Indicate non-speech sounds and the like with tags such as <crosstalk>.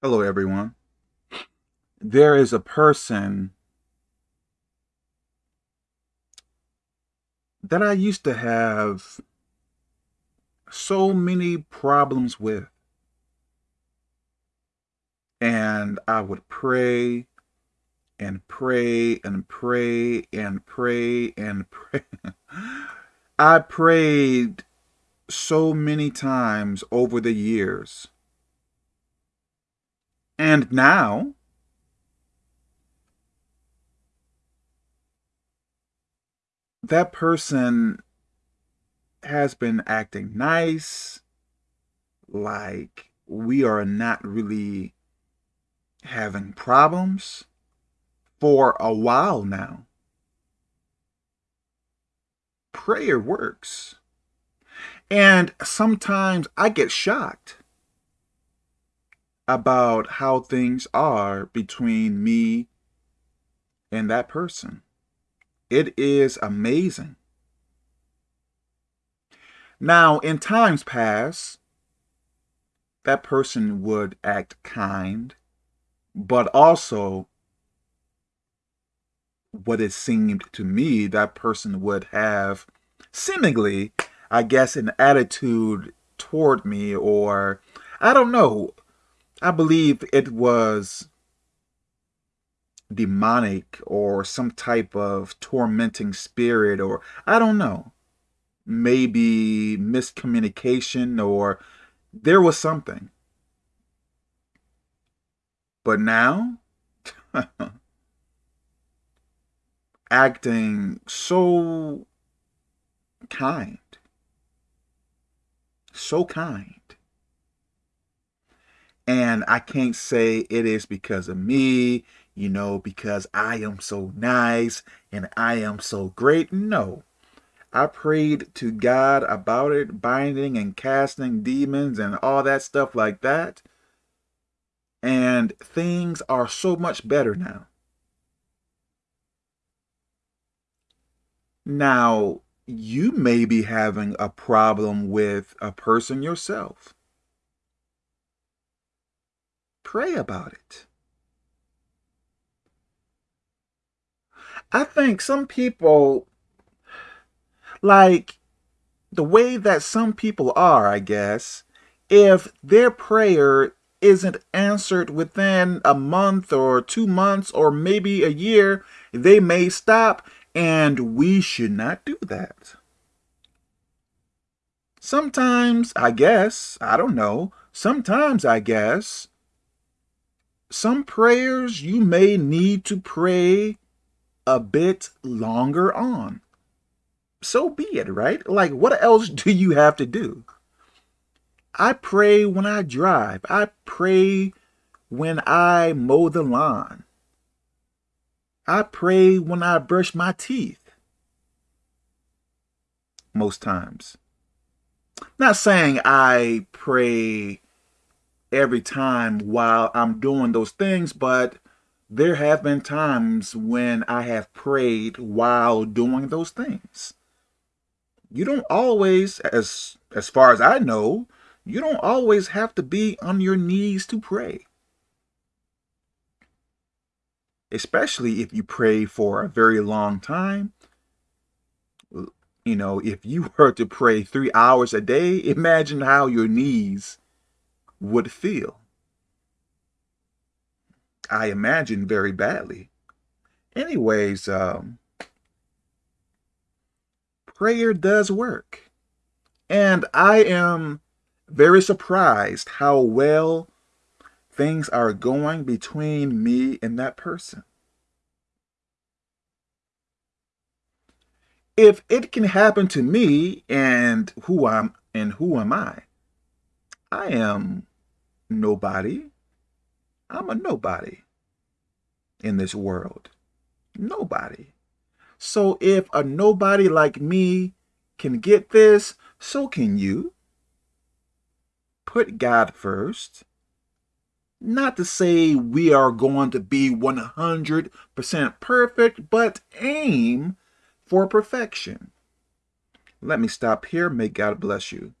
Hello, everyone. There is a person that I used to have so many problems with. And I would pray and pray and pray and pray and pray. <laughs> I prayed so many times over the years. And now, that person has been acting nice, like we are not really having problems for a while now. Prayer works. And sometimes I get shocked about how things are between me and that person. It is amazing. Now, in times past, that person would act kind, but also what it seemed to me that person would have seemingly, I guess, an attitude toward me or I don't know. I believe it was demonic or some type of tormenting spirit or I don't know. Maybe miscommunication or there was something. But now, <laughs> acting so kind, so kind. And I can't say it is because of me, you know, because I am so nice and I am so great. No. I prayed to God about it, binding and casting demons and all that stuff like that. And things are so much better now. Now, you may be having a problem with a person yourself. Pray about it. I think some people, like the way that some people are, I guess, if their prayer isn't answered within a month or two months or maybe a year, they may stop, and we should not do that. Sometimes, I guess, I don't know, sometimes, I guess, some prayers you may need to pray a bit longer on. So be it, right? Like, what else <laughs> do you have to do? I pray when I drive. I pray when I mow the lawn. I pray when I brush my teeth. Most times. Not saying I pray every time while I'm doing those things, but there have been times when I have prayed while doing those things. You don't always, as, as far as I know, you don't always have to be on your knees to pray. Especially if you pray for a very long time. You know, if you <laughs> were to pray three hours a day, imagine how your knees would feel. I imagine very badly. Anyways, um, prayer does work. And I am very surprised how well things are going between me and that person. If it can happen to me and who I'm and who am I? I am nobody. I'm a nobody in this world. Nobody. So if a nobody like me can get this, so can you. Put God first. Not to say we are going to be 100% perfect, but aim for perfection. Let me stop here. May God bless you.